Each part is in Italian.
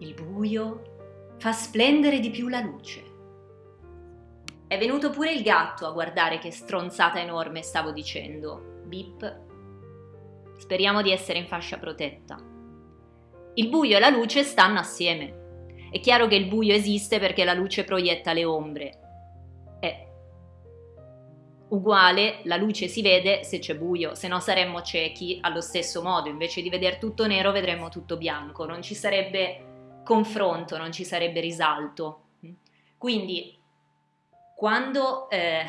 Il buio fa splendere di più la luce. È venuto pure il gatto a guardare che stronzata enorme stavo dicendo. Bip. Speriamo di essere in fascia protetta. Il buio e la luce stanno assieme. È chiaro che il buio esiste perché la luce proietta le ombre. È uguale, la luce si vede se c'è buio, se no saremmo ciechi allo stesso modo, invece di vedere tutto nero vedremmo tutto bianco, non ci sarebbe confronto, non ci sarebbe risalto. Quindi quando eh,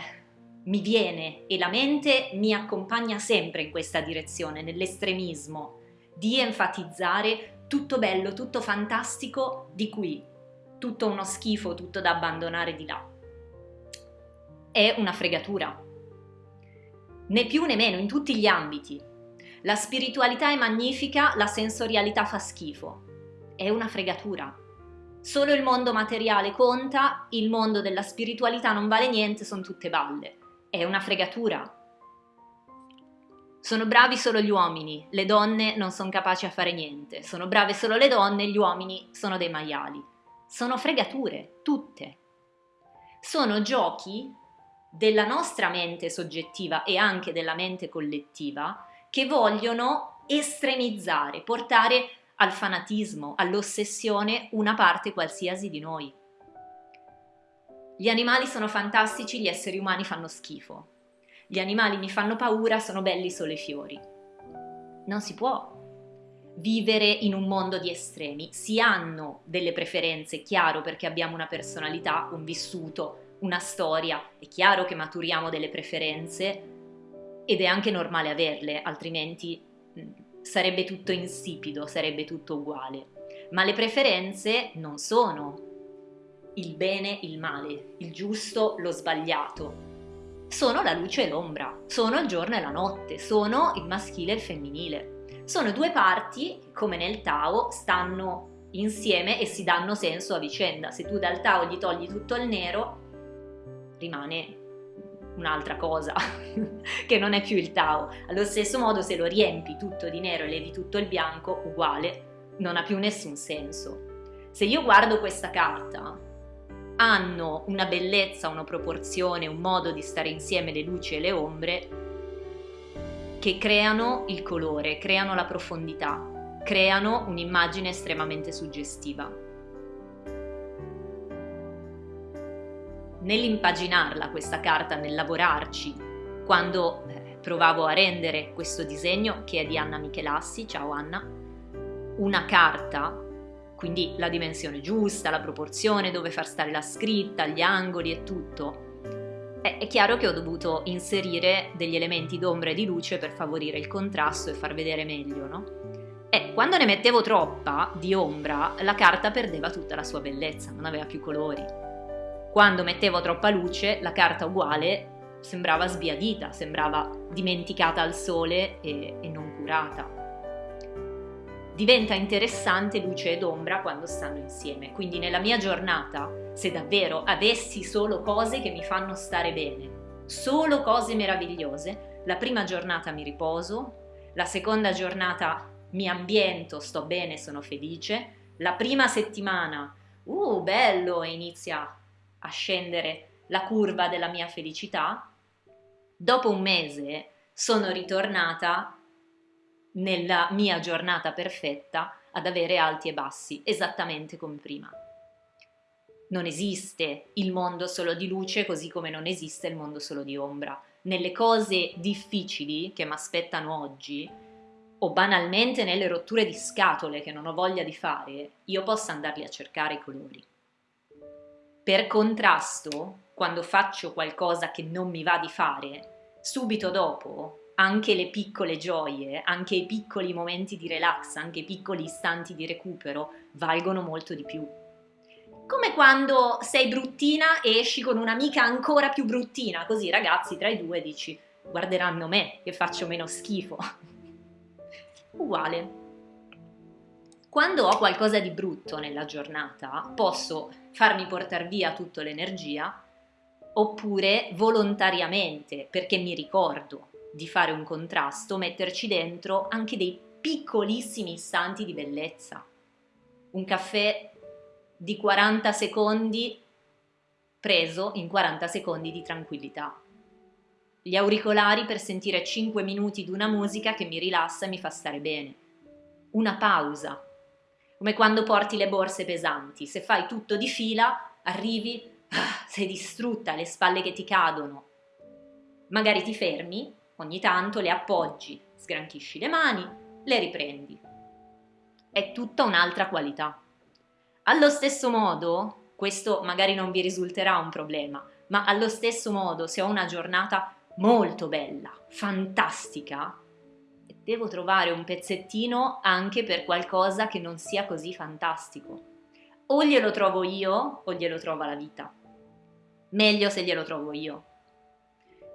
mi viene e la mente mi accompagna sempre in questa direzione, nell'estremismo, di enfatizzare tutto bello, tutto fantastico di qui, tutto uno schifo, tutto da abbandonare di là. È una fregatura. Né più né meno, in tutti gli ambiti. La spiritualità è magnifica, la sensorialità fa schifo. È una fregatura. Solo il mondo materiale conta, il mondo della spiritualità non vale niente, sono tutte balle. È una fregatura. Sono bravi solo gli uomini, le donne non sono capaci a fare niente, sono brave solo le donne, gli uomini sono dei maiali. Sono fregature, tutte. Sono giochi della nostra mente soggettiva e anche della mente collettiva che vogliono estremizzare, portare al fanatismo, all'ossessione una parte qualsiasi di noi. Gli animali sono fantastici, gli esseri umani fanno schifo gli animali mi fanno paura, sono belli solo i fiori. Non si può vivere in un mondo di estremi, si hanno delle preferenze, chiaro perché abbiamo una personalità, un vissuto, una storia, è chiaro che maturiamo delle preferenze ed è anche normale averle, altrimenti sarebbe tutto insipido, sarebbe tutto uguale. Ma le preferenze non sono il bene, il male, il giusto, lo sbagliato, sono la luce e l'ombra, sono il giorno e la notte, sono il maschile e il femminile. Sono due parti come nel Tao, stanno insieme e si danno senso a vicenda. Se tu dal Tao gli togli tutto il nero, rimane un'altra cosa, che non è più il Tao. Allo stesso modo, se lo riempi tutto di nero e levi tutto il bianco, uguale, non ha più nessun senso. Se io guardo questa carta hanno una bellezza, una proporzione, un modo di stare insieme le luci e le ombre che creano il colore, creano la profondità, creano un'immagine estremamente suggestiva. Nell'impaginarla questa carta, nel lavorarci, quando eh, provavo a rendere questo disegno che è di Anna Michelassi, ciao Anna, una carta quindi la dimensione giusta, la proporzione, dove far stare la scritta, gli angoli e tutto. È, è chiaro che ho dovuto inserire degli elementi d'ombra e di luce per favorire il contrasto e far vedere meglio, no? E quando ne mettevo troppa di ombra, la carta perdeva tutta la sua bellezza, non aveva più colori. Quando mettevo troppa luce, la carta uguale sembrava sbiadita, sembrava dimenticata al sole e, e non curata diventa interessante luce ed ombra quando stanno insieme. Quindi nella mia giornata, se davvero avessi solo cose che mi fanno stare bene, solo cose meravigliose, la prima giornata mi riposo, la seconda giornata mi ambiento, sto bene, sono felice, la prima settimana, uh, bello, inizia a scendere la curva della mia felicità, dopo un mese sono ritornata nella mia giornata perfetta ad avere alti e bassi, esattamente come prima. Non esiste il mondo solo di luce così come non esiste il mondo solo di ombra. Nelle cose difficili che mi aspettano oggi, o banalmente nelle rotture di scatole che non ho voglia di fare, io posso andarli a cercare i colori. Per contrasto, quando faccio qualcosa che non mi va di fare, subito dopo anche le piccole gioie, anche i piccoli momenti di relax, anche i piccoli istanti di recupero valgono molto di più. Come quando sei bruttina e esci con un'amica ancora più bruttina, così ragazzi tra i due dici guarderanno me che faccio meno schifo. Uguale. Quando ho qualcosa di brutto nella giornata, posso farmi portare via tutta l'energia oppure volontariamente, perché mi ricordo di fare un contrasto, metterci dentro anche dei piccolissimi istanti di bellezza. un caffè di 40 secondi preso in 40 secondi di tranquillità. Gli auricolari per sentire 5 minuti di una musica che mi rilassa e mi fa stare bene. Una pausa. Come quando porti le borse pesanti, se fai tutto di fila, arrivi, ah, sei distrutta, le spalle che ti cadono. Magari ti fermi, ogni tanto le appoggi, sgranchisci le mani, le riprendi. È tutta un'altra qualità. Allo stesso modo, questo magari non vi risulterà un problema, ma allo stesso modo se ho una giornata molto bella, fantastica, devo trovare un pezzettino anche per qualcosa che non sia così fantastico. O glielo trovo io o glielo trova la vita. Meglio se glielo trovo io.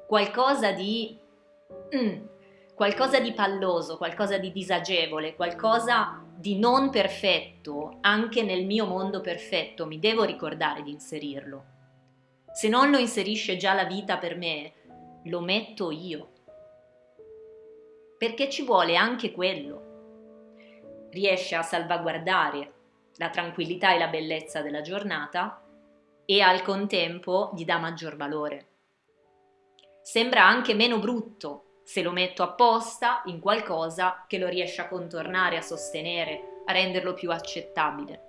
Qualcosa di... Mm, qualcosa di palloso, qualcosa di disagevole, qualcosa di non perfetto, anche nel mio mondo perfetto, mi devo ricordare di inserirlo. Se non lo inserisce già la vita per me, lo metto io. Perché ci vuole anche quello. Riesce a salvaguardare la tranquillità e la bellezza della giornata e al contempo gli dà maggior valore. Sembra anche meno brutto se lo metto apposta in qualcosa che lo riesce a contornare, a sostenere, a renderlo più accettabile.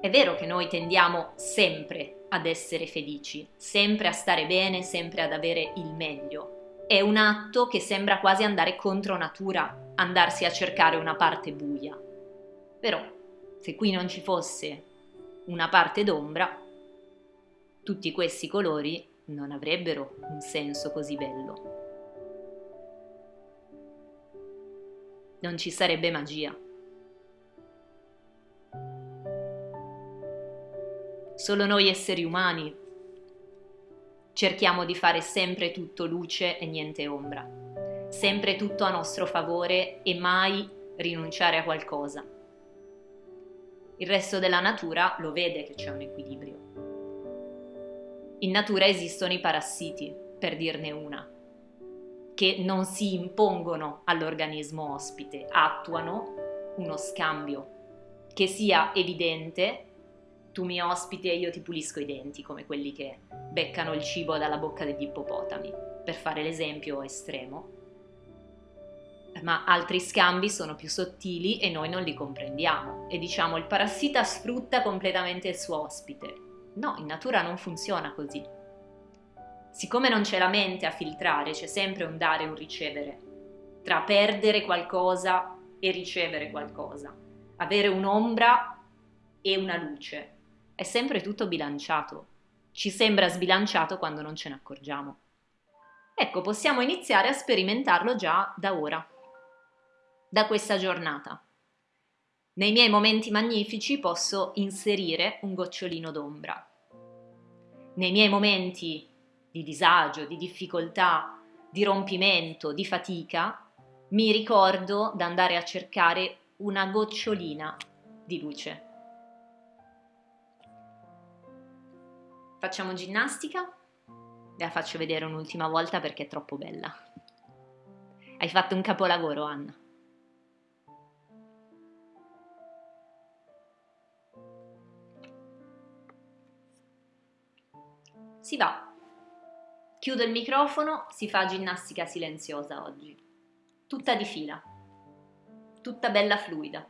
È vero che noi tendiamo sempre ad essere felici, sempre a stare bene, sempre ad avere il meglio. È un atto che sembra quasi andare contro natura, andarsi a cercare una parte buia. Però, se qui non ci fosse una parte d'ombra, tutti questi colori non avrebbero un senso così bello. Non ci sarebbe magia. Solo noi esseri umani cerchiamo di fare sempre tutto luce e niente ombra, sempre tutto a nostro favore e mai rinunciare a qualcosa. Il resto della natura lo vede che c'è un equilibrio. In natura esistono i parassiti, per dirne una, che non si impongono all'organismo ospite, attuano uno scambio che sia evidente, tu mi ospiti e io ti pulisco i denti, come quelli che beccano il cibo dalla bocca degli ippopotami, per fare l'esempio estremo. Ma altri scambi sono più sottili e noi non li comprendiamo e diciamo il parassita sfrutta completamente il suo ospite, No, in natura non funziona così. Siccome non c'è la mente a filtrare, c'è sempre un dare e un ricevere, tra perdere qualcosa e ricevere qualcosa, avere un'ombra e una luce. È sempre tutto bilanciato. Ci sembra sbilanciato quando non ce ne accorgiamo. Ecco, possiamo iniziare a sperimentarlo già da ora, da questa giornata. Nei miei momenti magnifici posso inserire un gocciolino d'ombra. Nei miei momenti di disagio, di difficoltà, di rompimento, di fatica, mi ricordo di andare a cercare una gocciolina di luce. Facciamo ginnastica? La faccio vedere un'ultima volta perché è troppo bella. Hai fatto un capolavoro, Anna. Si va. Chiudo il microfono, si fa ginnastica silenziosa oggi. Tutta di fila. Tutta bella fluida.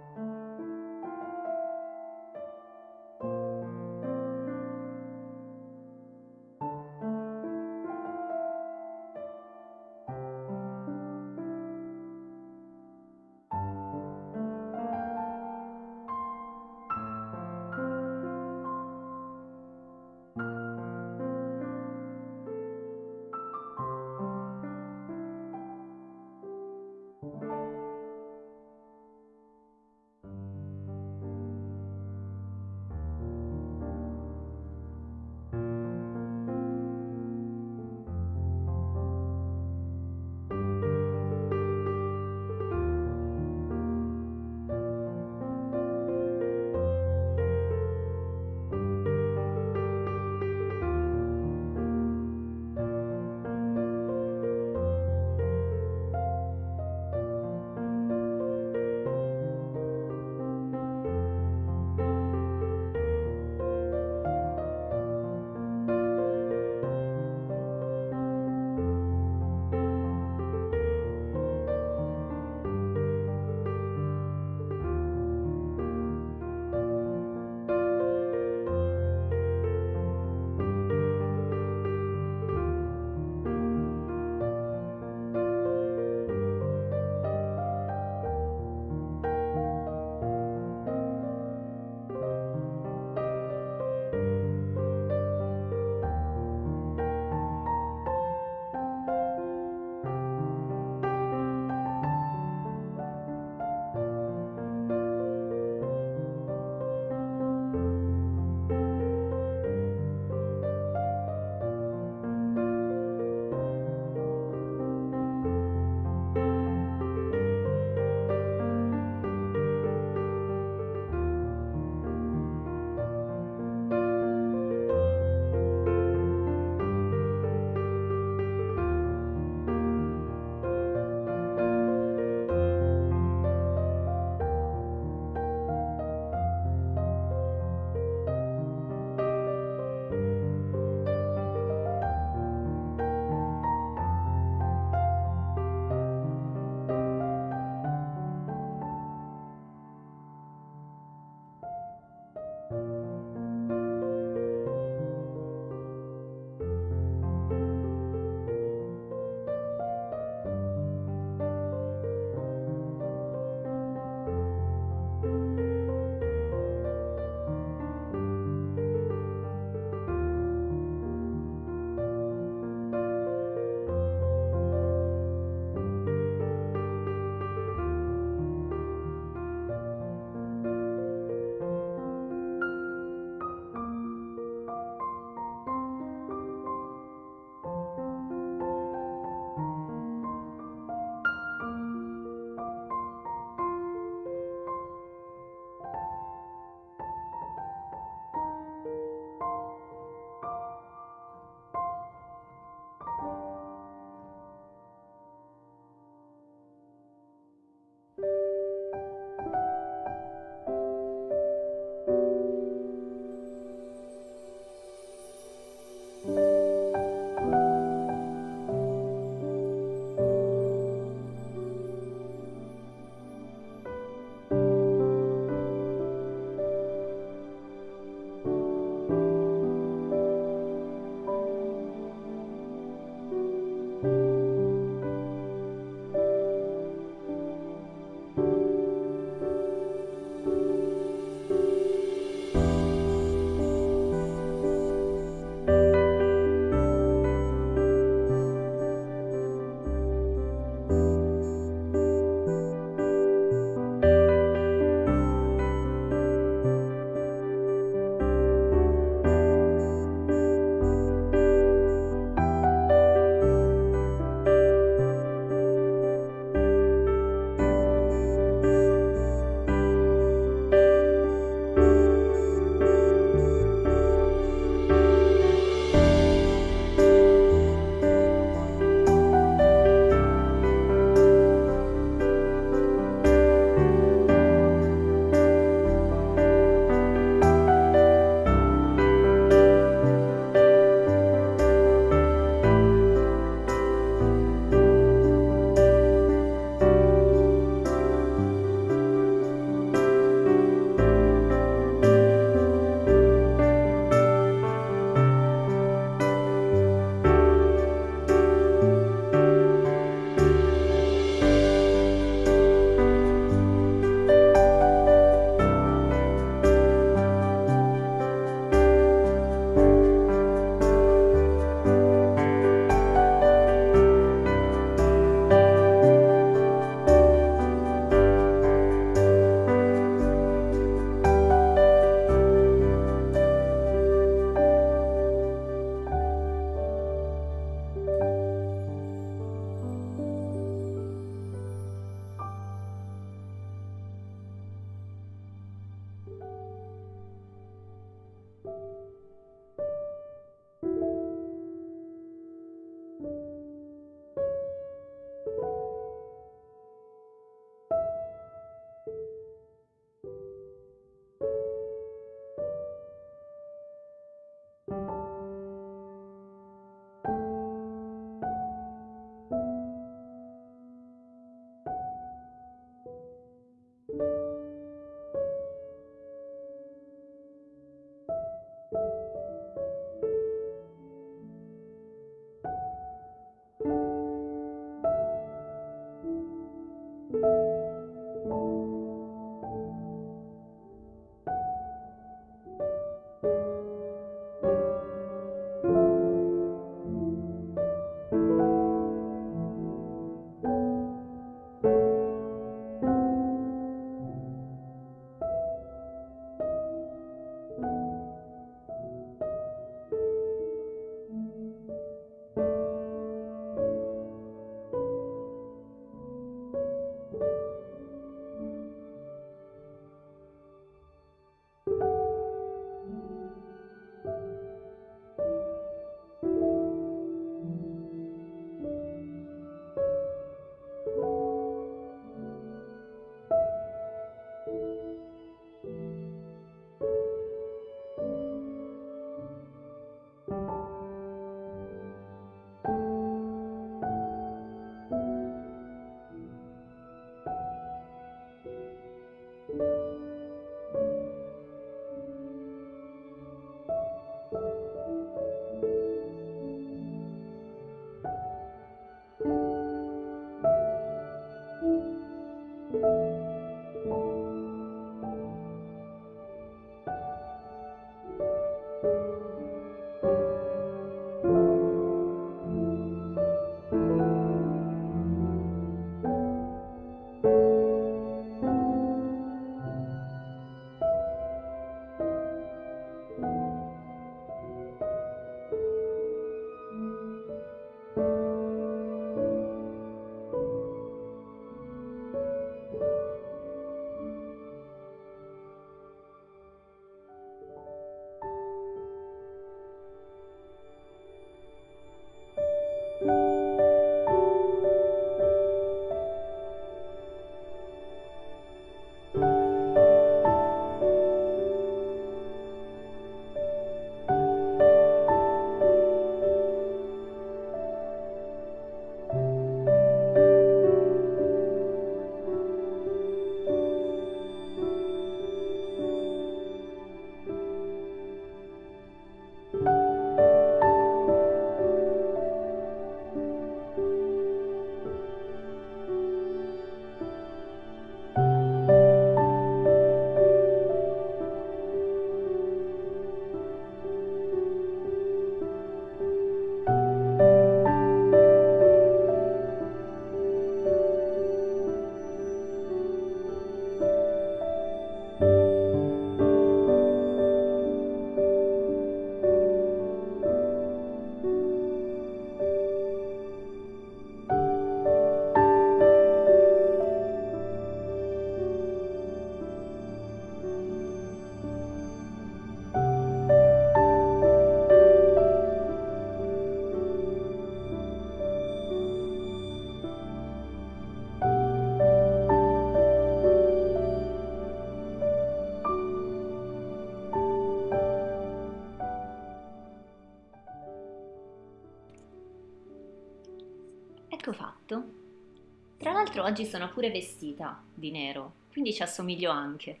L'altro oggi sono pure vestita di nero, quindi ci assomiglio anche.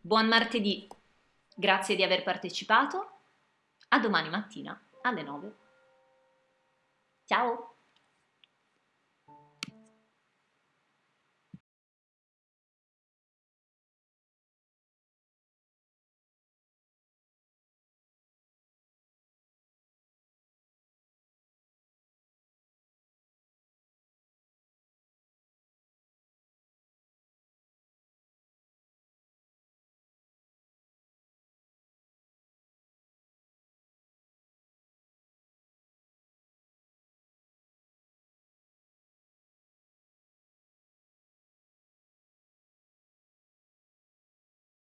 Buon martedì, grazie di aver partecipato. A domani mattina alle 9. Ciao!